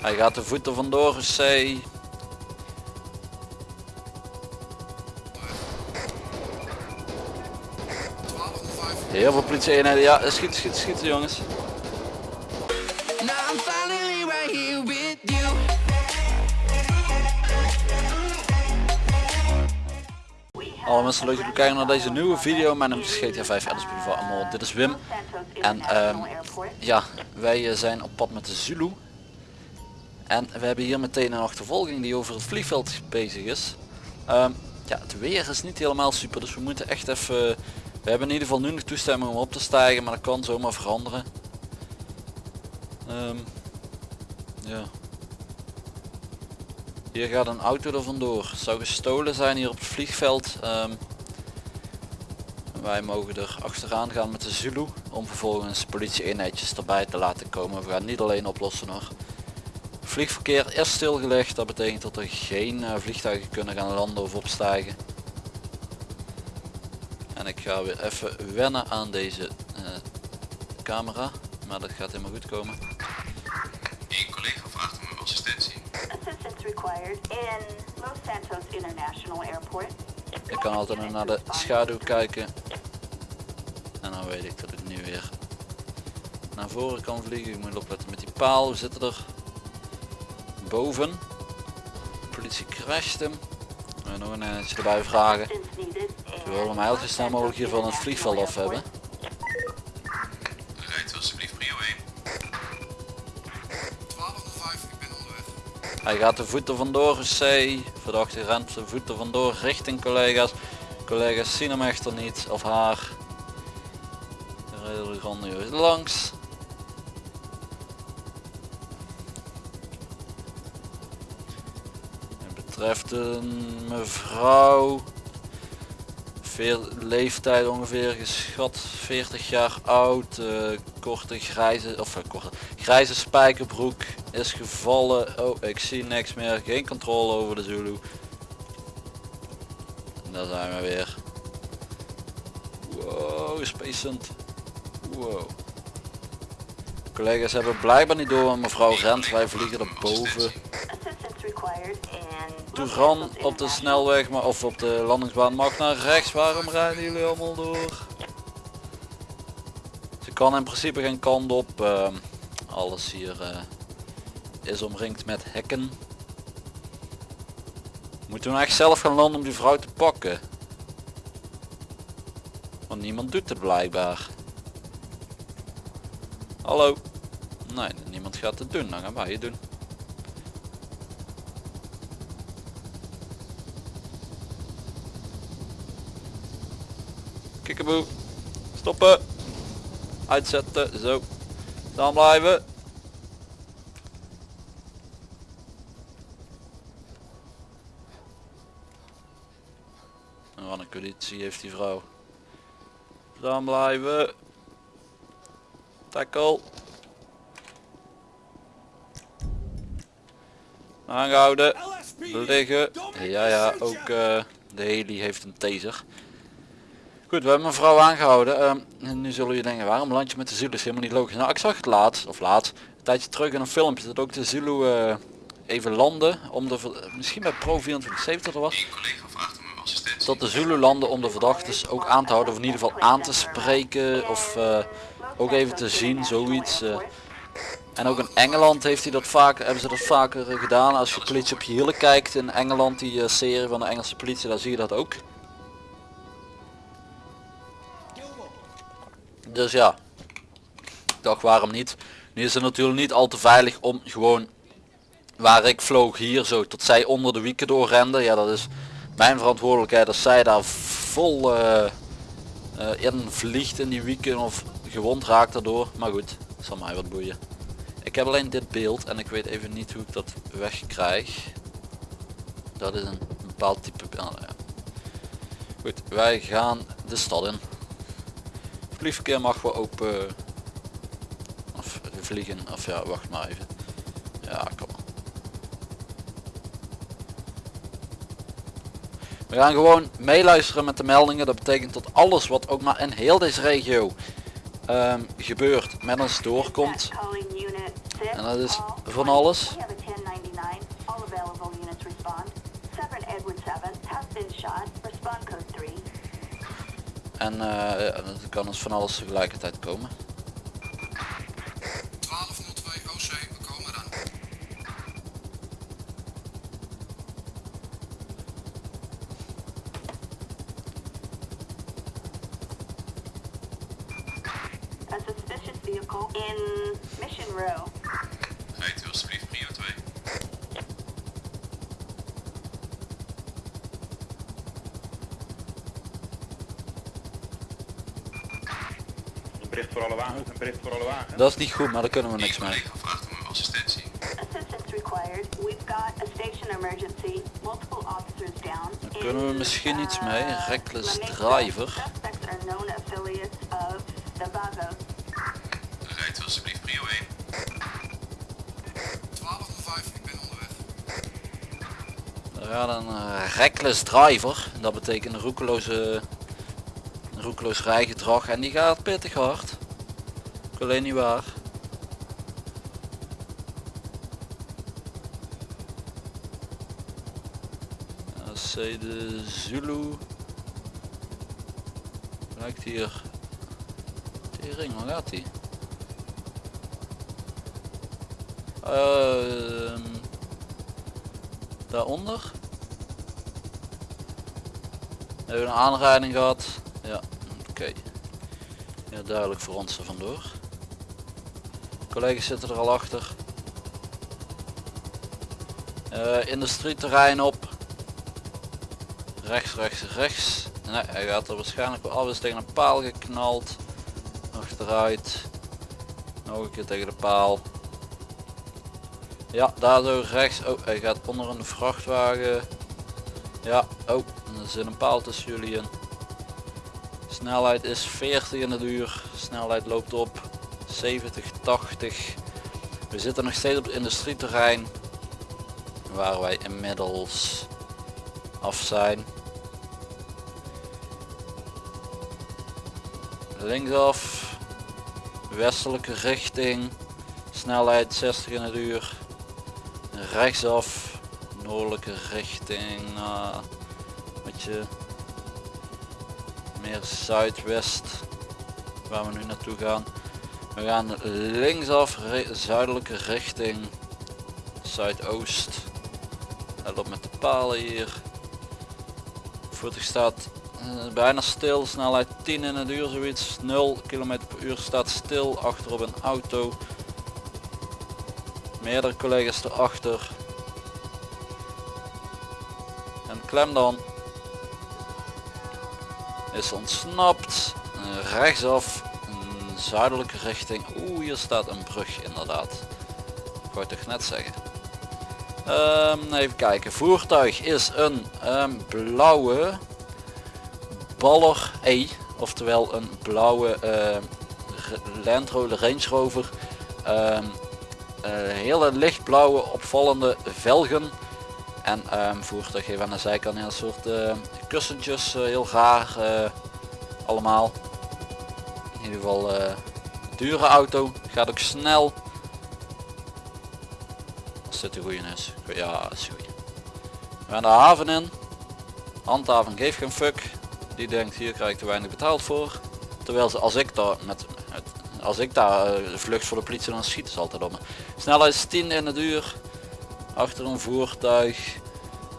Hij gaat de voeten vandoor, C. Heel veel politie eenheden. Ja, schieten, schieten, schieten jongens. Alle mensen leuk dat jullie kijken naar deze nieuwe video. Mijn naam is GTA 5 Alice van allemaal. Dit is Wim. En ehm, ja, wij eh, zijn op pad met de Zulu. En we hebben hier meteen een achtervolging die over het vliegveld bezig is. Ehm, ja, het weer is niet helemaal super, dus we moeten echt even... We hebben in ieder geval nu nog toestemming om op te stijgen, maar dat kan zomaar veranderen. Ehm, ja. Hier gaat een auto er vandoor. Het zou gestolen zijn hier op het vliegveld. Ehm, wij mogen er achteraan gaan met de Zulu om vervolgens politie eenheidjes erbij te laten komen. We gaan niet alleen oplossen hoor. Vliegverkeer is stilgelegd. Dat betekent dat er geen eh, vliegtuigen kunnen gaan landen of opstijgen. En ik ga weer even wennen aan deze eh, camera. Maar dat gaat helemaal goed komen. Een collega vraagt om uw assistentie. Assistance required in Los Santos International Airport. Ik kan altijd nog naar de schaduw kijken. En dan weet ik dat ik nu weer naar voren kan vliegen. Ik moet opletten met die paal. We zitten er boven. Politie crasht hem. En nog een eentje erbij vragen. We willen hem heel zo snel mogelijk hier van het vliegveld af hebben. Rijdt alsjeblieft prio 1. 1205, ik ben onderweg. Hij gaat de voeten vandoor, C. Verdachte rent de voeten vandoor richting collega's. Collega's zien hem echter niet, of haar. Redelijk grandioos langs. Betreft mevrouw. Veel leeftijd ongeveer geschat 40 jaar oud. eh, korte grijze, of eh, korte, grijze spijkerbroek is gevallen. Oh, ik zie niks meer. Geen controle over de Zulu. Daar zijn we weer. Wow, spacend. Wow. Collega's hebben blijkbaar niet door, maar mevrouw rent. Wij vliegen er boven. Santos op de snelweg, maar of op de landingsbaan mag naar rechts. Waarom rijden jullie allemaal door? Ze kan in principe geen kant op. ehm, alles hier eh, is omringd met hekken. Moeten we nou echt zelf gaan landen om die vrouw te pakken? Want niemand doet het blijkbaar. Hallo? Nee, niemand gaat het doen. Dan gaan wij het doen. Kikkeboe. Stoppen. Uitzetten. Zo. Dan blijven. En wat een conditie heeft die vrouw. Dan blijven. Tackle. Aangehouden. Liggen. Ja ja, ook eh, de heli heeft een taser. Goed, we hebben een vrouw aangehouden. Ehm, en nu zullen je denken, waarom land je met de Zulu? is helemaal niet logisch. Nou, ik zag het laatst, of laatst, een tijdje terug in een filmpje, dat ook de Zulu eh, even landen, om de, misschien bij Pro 2470 er was, dat de Zulu landen om de verdachtes ook aan te houden, of in ieder geval aan te spreken, of eh, ook even te zien, zoiets. eh. En ook in Engeland heeft hij dat vaak, hebben ze dat vaker gedaan. Als je politie op je hielen kijkt in Engeland, die serie van de Engelse politie, daar zie je dat ook. Dus ja, ik dacht waarom niet. Nu is het natuurlijk niet al te veilig om gewoon waar ik vloog hier zo tot zij onder de wieken doorrenden. Ja dat is mijn verantwoordelijkheid als zij daar vol eh, eh, in vliegt in die wieken of gewond raakt daardoor. Maar goed, zal mij wat boeien. Ik heb alleen dit beeld en ik weet even niet hoe ik dat wegkrijg. Dat is een bepaald type ja. Goed, wij gaan de stad in. Vliegverkeer mag wel open. Of vliegen. Of ja, wacht maar even. Ja, kom. We gaan gewoon meeluisteren met de meldingen. Dat betekent dat alles wat ook maar in heel deze regio ehm, gebeurt met ons doorkomt. Calling unit 6, En dat is van alles. We have a 1099. All available units respond. 7 Edward 7 has been shot. Respond code 3. En eh, ja, dat kan dus van alles tegelijkertijd komen. Dat is niet goed, maar daar kunnen we niks mee. collega vraagt om uw assistentie. Assistance required. We've got a station emergency. Multiple officers down. Daar kunnen we misschien iets mee. uh, Reckless driver. Rijdt u alsjeblieft prio 1. 1205, ik ben onderweg. Er gaat een eh, reckless driver. Dat betekent een roekeloze, een roekeloos rijgedrag. En die gaat pittig hard. Alleen niet waar. AC de Zulu. Lijkt hier. Tering, waar gaat die? Ehm daaronder. Hebben we een aanrijding gehad? Ja, oké. Ja, duidelijk voor ons er vandoor. Collega's zitten er al achter. Eh industrieterrein op. Rechts, rechts, rechts. Nee, hij gaat er waarschijnlijk wel. Is tegen een paal geknald. Achteruit. Nog een keer tegen de paal. Ja, daar zo rechts. Oh, hij gaat onder een vrachtwagen. Ja, oh, er zit een paal tussen jullie in. Snelheid is 40 in het uur. Snelheid loopt op 70, 80. We zitten nog steeds op het industrieterrein. Waar wij inmiddels af zijn. Linksaf. Westelijke richting. Snelheid 60 in het uur rechtsaf noordelijke richting naar wat je meer zuidwest waar we nu naartoe gaan we gaan linksaf zuidelijke richting zuidoost let op met de palen hier voertuig staat eh, bijna stil snelheid 10 in het uur zoiets 0 km per uur staat stil achterop een auto meerdere collega's erachter. En klem dan. Is ontsnapt. Eh, Rechtsaf. Zuidelijke richting. Oeh, hier staat een brug inderdaad. Ik toch net zeggen. Ehm, even kijken. Voertuig is een ehm, blauwe Baller E. Oftewel een blauwe Re- Land Rover Range Rover. Eh, hele lichtblauwe opvallende velgen en voertuig heeft aan de zijkant een soort kussentjes eh, heel raar eh, allemaal in ieder geval eh, dure auto gaat ook snel. Als dit de goede is. Ja is goed. We gaan de haven in. Handhaven geeft geen fuck. Die denkt hier krijg ik te weinig betaald voor. Terwijl ze als ik daar met, als ik daar eh, vlucht voor de politie dan schieten ze altijd op me. Snelheid is 10 in het uur. Achter een voertuig.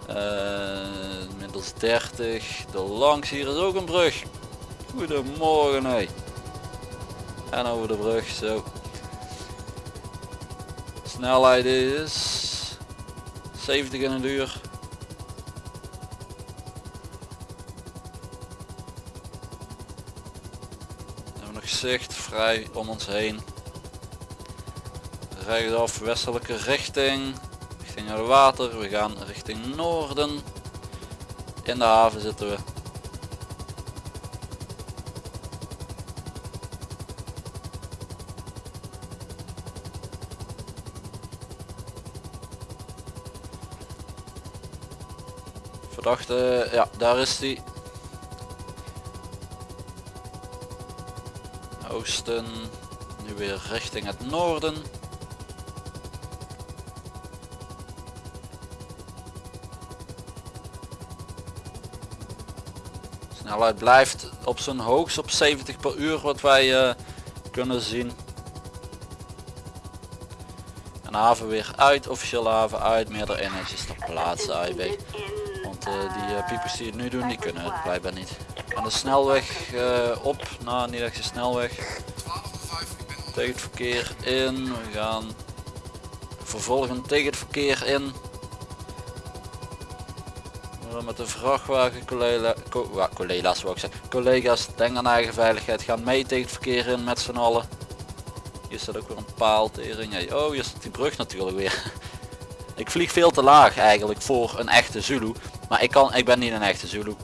Eh middels 30 de langs hier is ook een brug. Goedemorgen hé en over de brug zo snelheid is 70 in het uur We hebben nog zicht vrij om ons heen. Rechtsaf westelijke richting. Richting het water. We gaan richting noorden. In de haven zitten we. Wacht, eh, Ja, daar is die. Oosten. Nu weer richting het noorden. Snelheid blijft op zijn hoogst op 70 per uur wat wij eh, kunnen zien. Een haven weer uit, officieel haven uit, meerdere energie ter plaatse AIB. Want eh, die eh, piepers die het nu doen, die kunnen het blijkbaar niet. En de snelweg eh, op, nou niet echt de snelweg. 1205, ik ben onder. Tegen het verkeer in, we gaan vervolgen tegen het verkeer in. We gaan Met de vrachtwagen collega, co collega's ik. Collega's, denk aan eigen veiligheid, gaan mee tegen het verkeer in met z'n allen. Hier staat ook weer een paal tering. Oh, hier staat die brug natuurlijk weer. Ik vlieg veel te laag eigenlijk voor een echte Zulu. Maar ik, kan, ik ben niet een echte Zulu.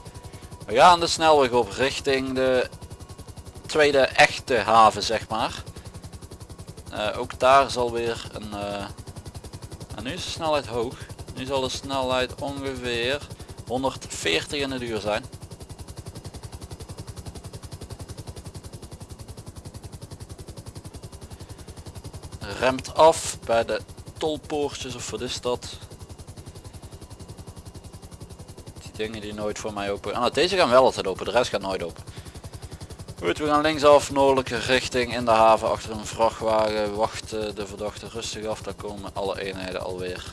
We gaan de snelweg op richting de tweede echte haven zeg maar. Eh, ook daar zal weer een... eh, en nu is de snelheid hoog. Nu zal de snelheid ongeveer 140 in het uur zijn. Remt af bij de tolpoortjes of wat is dat? Die dingen die nooit voor mij open. Ah, nou, deze gaan wel altijd open, de rest gaat nooit open. Goed, we gaan linksaf, noordelijke richting in de haven achter een vrachtwagen. Wachten de verdachte rustig af, daar komen alle eenheden alweer.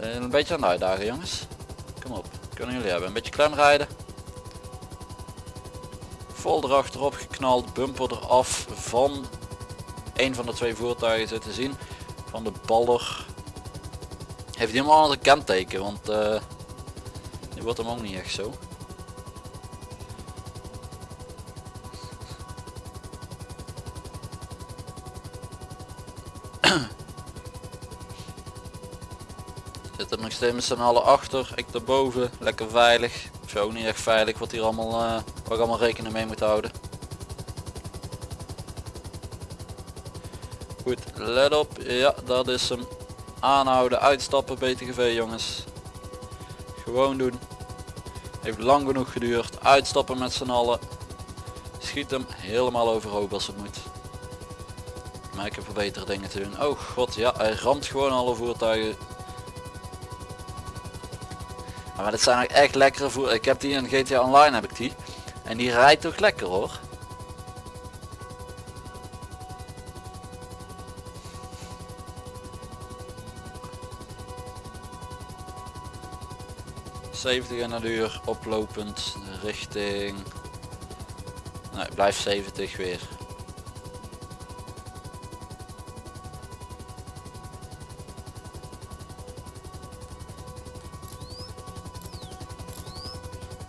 Eh, Een beetje aan het uitdagen jongens. Kom op, kunnen jullie hebben. Een beetje klem rijden. Vol erachterop geknald, bumper eraf van een van de twee voertuigen zitten zien. Van de baller. Heeft helemaal een kenteken, want eh die wordt hem ook niet echt zo. Zit er nog steeds met z'n allen achter, ik daarboven, lekker veilig. Ook niet echt veilig wat hier allemaal, waar ik allemaal rekening mee moet houden. Goed, let op, ja dat is hem. Aanhouden, uitstappen BTGV jongens. Gewoon doen. Heeft lang genoeg geduurd, uitstappen met z'n allen. Schiet hem helemaal overhoop als het moet. Maar ik heb er betere dingen te doen. Oh god, ja, hij ramt gewoon alle voertuigen maar dit zijn echt lekkere voer. Ik heb die in GTA Online heb ik die. En die rijdt toch lekker hoor. ...70 in een uur oplopend richting... Nee, blijf 70 weer.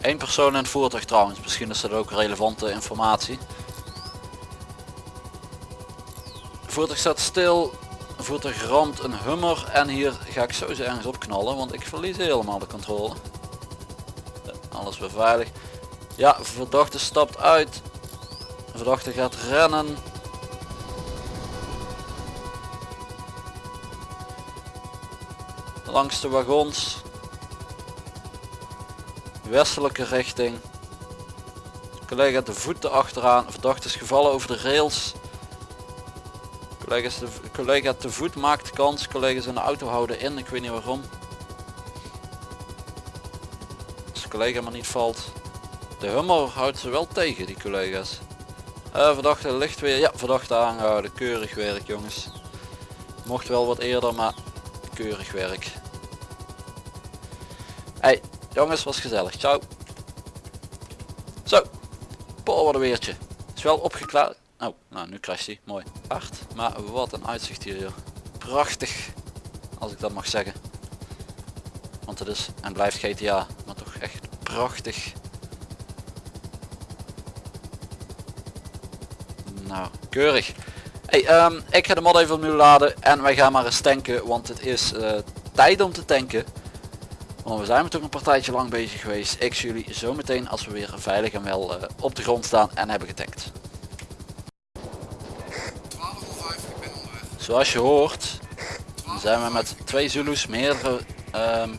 Eén persoon in het voertuig trouwens, misschien is dat ook relevante informatie. Het voertuig staat stil, het voertuig ramt een hummer en hier ga ik sowieso ergens op knallen, want ik verlies helemaal de controle. Alles weer veilig. Ja, verdachte stapt uit. Verdachte gaat rennen. Langs de wagons westelijke richting. Collega de voeten achteraan. Verdachte is gevallen over de rails. De, collega te voet maakt kans. Collega's in de auto houden in. Ik weet niet waarom. Collega maar niet valt. De hummer houdt ze wel tegen die collega's. Eh, verdachte ligt weer. Ja, verdachte aangehouden. Keurig werk jongens. Mocht wel wat eerder, maar keurig werk. Hey, Jongens, was gezellig. Ciao. Zo. Paul, wat een weertje. Is wel opgeklaard. Oh, nou nu crasht hij. Mooi. Hard. Maar wat een uitzicht hier. Prachtig. Als ik dat mag zeggen. Want het is en blijft GTA. Prachtig. Nou, keurig. Hey, ehm, ik ga de mod even opnieuw laden. En wij gaan maar eens tanken. Want het is eh, tijd om te tanken. Want we zijn toch een partijtje lang bezig geweest. Ik zie jullie zo meteen als we weer veilig en wel eh, op de grond staan en hebben getankt. 1205, ik ben onderweg. Zoals je hoort zijn we met twee Zulus meerdere ehm,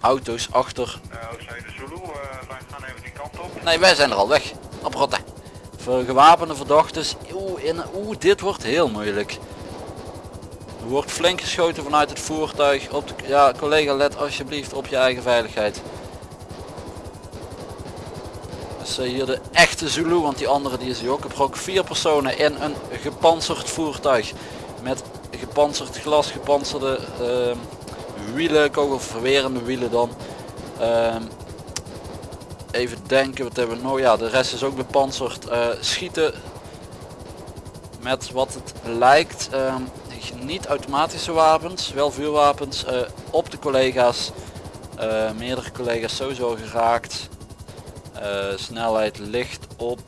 auto's achter. Uh, de Zulu, uh, wij gaan even die kant op. Nee wij zijn er al weg. Op rotte. Voor gewapende verdachtes. Oeh, in, oeh dit wordt heel moeilijk. Er wordt flink geschoten vanuit het voertuig. Op de, ja, collega let alsjeblieft op je eigen veiligheid. Zie hier de echte Zulu, want die andere die is hier ook gebrok. Vier personen in een gepantserd voertuig. Met gepantserd glas, gepantserde ehm, wielen, kogelverwerende wielen dan. Ehm, even denken, wat hebben we nog? Ja, de rest is ook bepanserd. Eh, schieten met wat het lijkt ehm, niet automatische wapens, wel vuurwapens eh, op de collega's. Eh, meerdere collega's sowieso geraakt. Snelheid ligt op,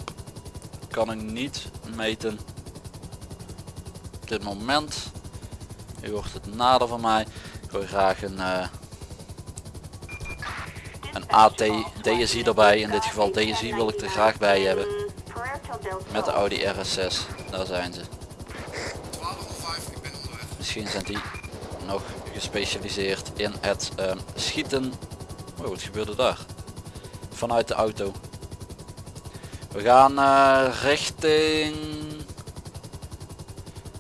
kan ik niet meten. Op dit moment. U hoort het nader van mij. Ik graag een, een AT DSI erbij. In dit geval DSI wil ik er graag bij hebben. Met de Audi RS6. Daar zijn ze. 1205, ik ben onderweg. Misschien zijn die nog gespecialiseerd in het ehm, schieten. Oh, wat gebeurde daar? Vanuit de auto. We gaan eh, richting...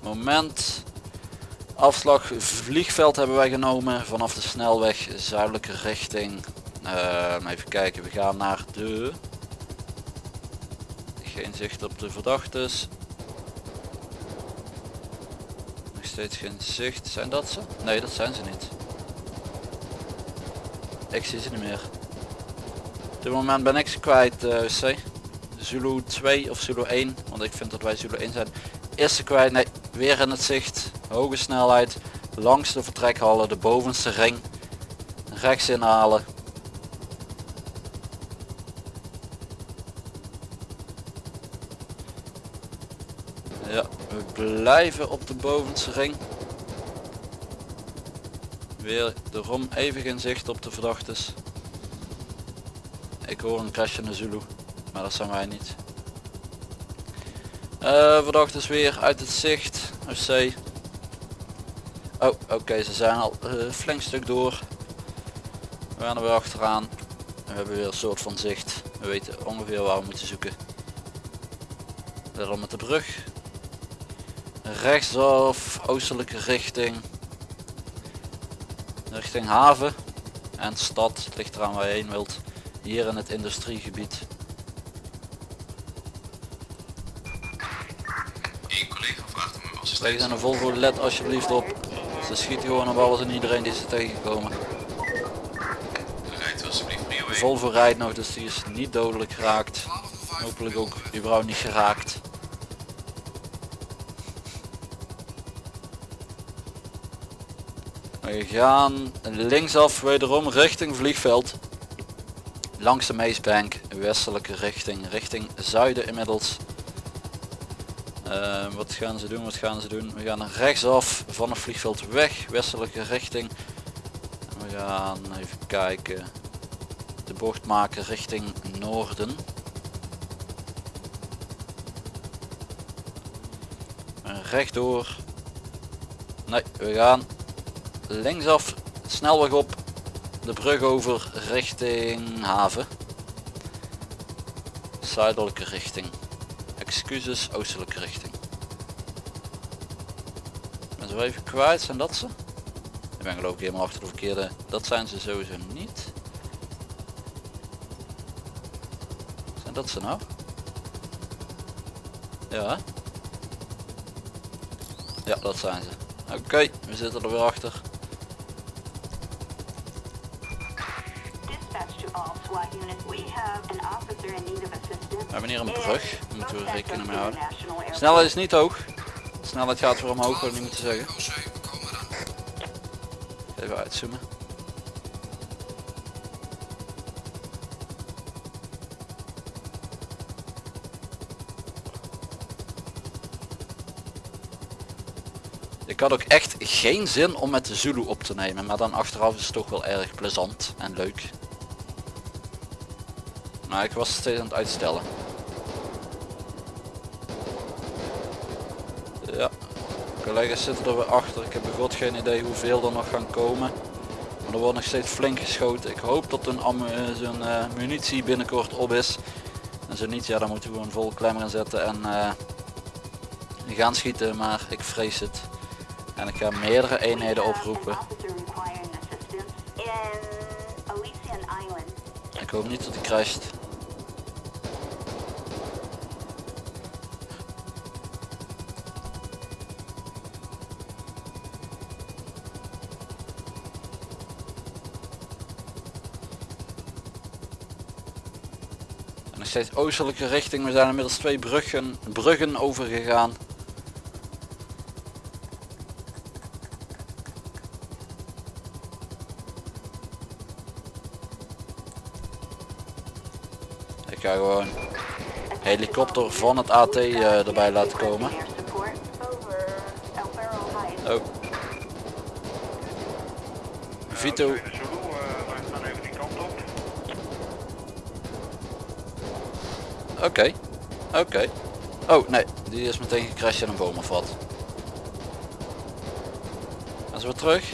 Moment. Afslag vliegveld hebben wij genomen vanaf de snelweg zuidelijke richting. Ehm, even kijken, we gaan naar de... Geen zicht op de verdachtes. Nog steeds geen zicht. Zijn dat ze? Nee, dat zijn ze niet. Ik zie ze niet meer. Op dit moment ben ik ze kwijt, eh, C. Zulu 2 of Zulu 1, want ik vind dat wij Zulu 1 zijn. Is ze kwijt? Nee, weer in het zicht. Hoge snelheid. Langs de vertrekhallen, de bovenste ring. Rechts inhalen. Ja, we blijven op de bovenste ring. Weer erom even geen zicht op de verdachtes. Ik hoor een crashende Zulu, maar dat zijn wij niet. Eh verdachtes weer uit het zicht. FC. Oh, oké, ze zijn al eh, flink stuk door. We gaan er weer achteraan. We hebben weer een soort van zicht. We weten ongeveer waar we moeten zoeken. Daarom met de brug rechtsaf oostelijke richting. Richting haven. En stad Het ligt eraan waar je heen wilt. Hier in het industriegebied. Eén collega vraagt om aan de Volvo let alsjeblieft op. Ze schieten gewoon op alles en iedereen die ze tegenkomen. Rijdt alsjeblieft 1. Volvo rijdt nog dus die is niet dodelijk geraakt. 1205, hopelijk ook überhaupt niet geraakt We gaan linksaf wederom richting vliegveld. Langs de Meesbank, westelijke richting, richting zuiden inmiddels. Eh, wat gaan ze doen, wat gaan ze doen? We gaan rechtsaf van het vliegveld weg, westelijke richting. We gaan even kijken, de bocht maken richting noorden. En rechtdoor. Nee, we gaan linksaf, snelweg op, de brug over richting haven. Zuidelijke richting. Excuses, oostelijke richting. Ben zo even kwijt, zijn dat ze? Ik ben geloof ik helemaal achter de verkeerde. Dat zijn ze sowieso niet. Zijn dat ze nou? Ja. Ja, dat zijn ze. Oké, we zitten er weer achter. We hebben hier een brug. Daar moeten we rekening mee houden. Snelheid is niet hoog. De snelheid gaat weer omhoog, wil ik niet moeten zeggen. Even uitzoomen. Ik had ook echt geen zin om met de Zulu op te nemen, maar dan achteraf is het toch wel erg plezant en leuk. Maar ik was steeds aan het uitstellen. Ja, collega's zitten er weer achter. Ik heb god geen idee hoeveel er nog gaan komen. Maar er wordt nog steeds flink geschoten. Ik hoop dat eh, zo'n eh, munitie binnenkort op is. En zo niet, ja dan moeten we een vol klem gaan zetten en eh, gaan schieten. Maar ik vrees het. En ik ga meerdere eenheden oproepen. Ik hoop niet dat hij crasht. Steeds oostelijke richting. We zijn inmiddels twee bruggen, bruggen overgegaan. Ik ga gewoon helikopter van het AT eh, erbij laten komen. Oh. Vito, oké. Oké. Oh nee, die is meteen gecrashed in een boom of wat. Ze weer terug?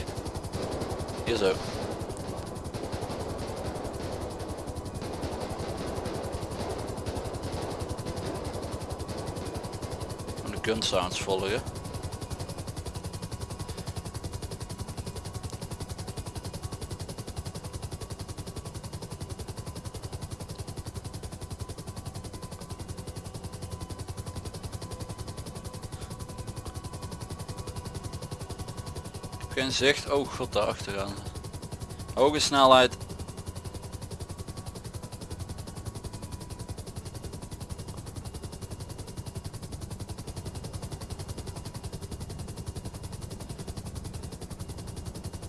Hier zo. De gun sounds volgen. Geen zicht. Oh god, daar achteraan. Hoge snelheid.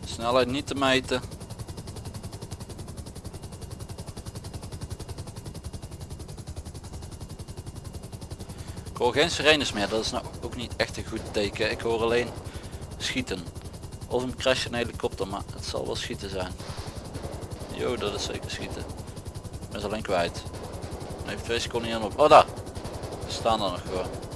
Snelheid niet te meten. Ik hoor geen sirenes meer, dat is nou ook niet echt een goed teken. Ik hoor alleen schieten. Of een crash een helikopter, maar het zal wel schieten zijn. Jo, dat is zeker schieten. Ik ben ze alleen kwijt. Even twee seconden op. Oh daar! Ze staan er nog gewoon.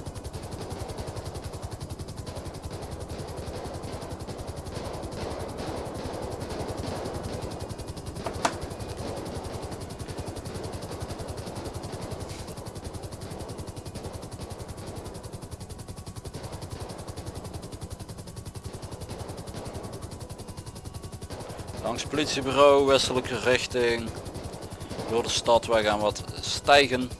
Langs politiebureau, westelijke richting. Door de stad, wij gaan wat stijgen.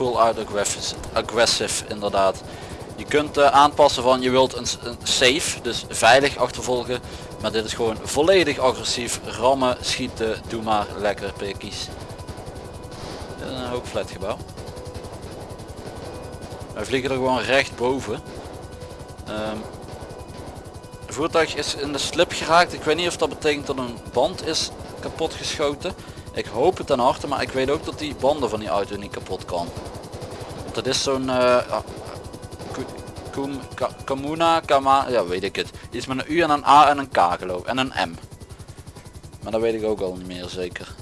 Oké, dit wordt full out aggressive, aggressive inderdaad. Je kunt eh, aanpassen van je wilt een, safe, dus veilig achtervolgen. Maar dit is gewoon volledig agressief. Rammen, schieten, doe maar lekker is een hoog flatgebouw. Wij vliegen er gewoon recht boven. Ehm, het voertuig is in de slip geraakt. Ik weet niet of dat betekent dat een band is kapot geschoten. Ik hoop het ten harte, maar ik weet ook dat die banden van die auto niet kapot kan. Want het is zo'n Ka- Kamuna, Kama, ja weet ik het. Iets met een U en een A en een K geloof. En een M. Maar dat weet ik ook al niet meer zeker.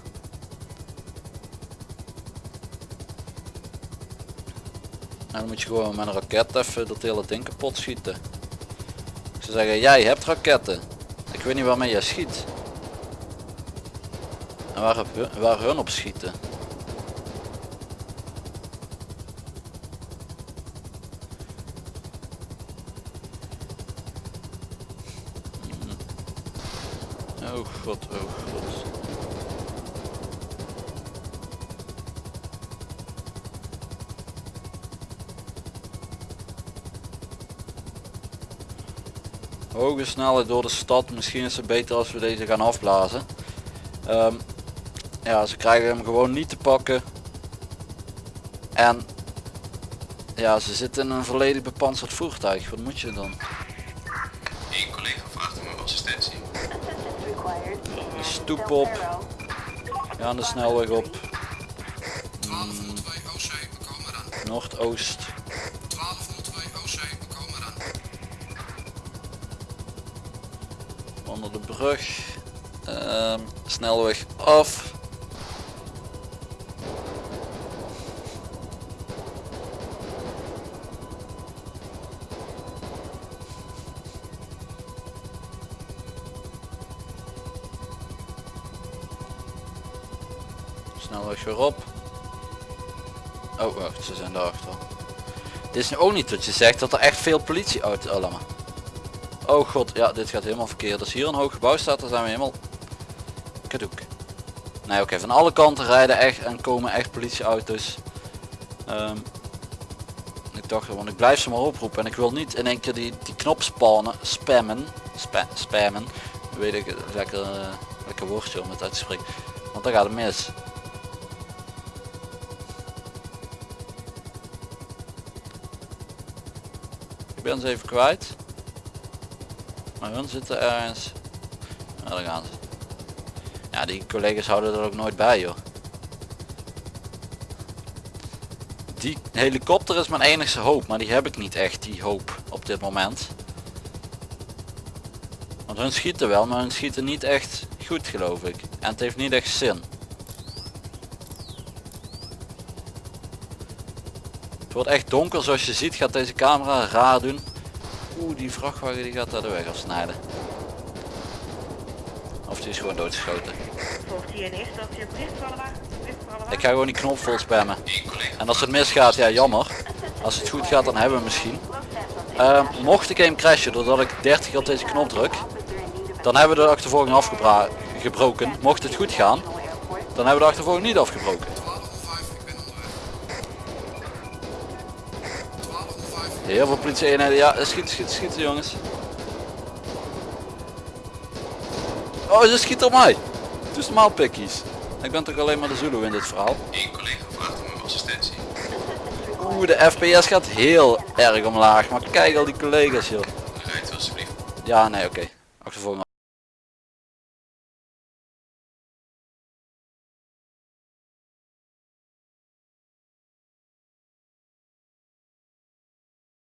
En dan moet je gewoon met een raket even dat hele ding kapot schieten. Zou zeggen, jij hebt raketten. Ik weet niet waarmee jij schiet. En waar, hun- waar op schieten. Oh god, oh god. Hoge snelheid door de stad. Misschien is het beter als we deze gaan afblazen. Ehm, ja, ze krijgen hem gewoon niet te pakken. En ja, ze zitten in een volledig bepanserd voertuig. Wat moet je dan? Eén collega vraagt om assistentie. In stoep op. Ja, de snelweg op. 1202 OC, we komen eraan. Noordoost. 1202 OC, we komen eraan. Onder de brug. Ehm, snelweg af. Weer op. Oh wacht, ze zijn daarachter. Dit is nu ook niet dat je zegt dat er echt veel politieauto's... Maar. Oh god, ja dit gaat helemaal verkeerd. Als hier een hoog gebouw staat dan zijn we helemaal... Kadoek. Nee oké, van alle kanten rijden echt en komen echt politieauto's. Ehm, ik dacht, want ik blijf ze maar oproepen en ik wil niet in één keer die, die knop spannen, spammen, spa, spammen. Weet ik lekker, eh, lekker woordje om het uit te spreken. Want dan gaat het mis. Ben ze even kwijt. Maar hun zitten ergens. Daar gaan ze. Ja, die collega's houden er ook nooit bij joh. Die helikopter is mijn enige hoop, maar die heb ik niet echt, die hoop op dit moment. Want hun schieten wel, maar hun schieten niet echt goed geloof ik. En het heeft niet echt zin. Wordt echt donker zoals je ziet gaat deze camera raar doen. Oeh die vrachtwagen die gaat daar de weg afsnijden. Of die is gewoon doodgeschoten. Ik ga gewoon die knop vol spammen. En als het misgaat, ja jammer. Als het goed gaat dan hebben we misschien. Ehm, mocht de game crashen doordat ik 30 keer op deze knop druk, dan hebben we de achtervolging afgebroken. Mocht het goed gaan, dan hebben we de achtervolging niet afgebroken. Heel veel politie eenheden. Ja, schieten, schieten, schieten jongens. Oh, ze schiet op mij. Het is normaal pikkies. Ik ben toch alleen maar de Zulu in dit verhaal. Eén collega vraagt om uw assistentie. Oeh, de FPS gaat heel erg omlaag. Maar kijk al die collega's joh. Rijdt alsjeblieft. Ja, nee, oké. Achtervolging